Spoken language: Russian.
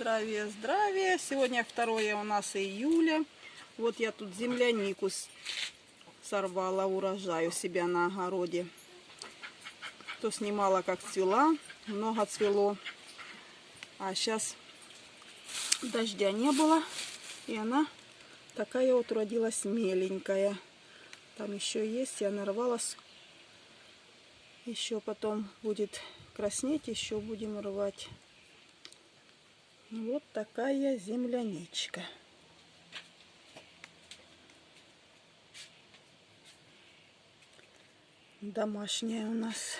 Здравия, здравия. Сегодня 2 у нас июля. Вот я тут землянику сорвала урожай у себя на огороде. То снимала, как цвела. Много цвело. А сейчас дождя не было. И она такая вот родилась меленькая. Там еще есть. Я нарвалась. Еще потом будет краснеть. Еще будем рвать. Вот такая земляничка. Домашняя у нас.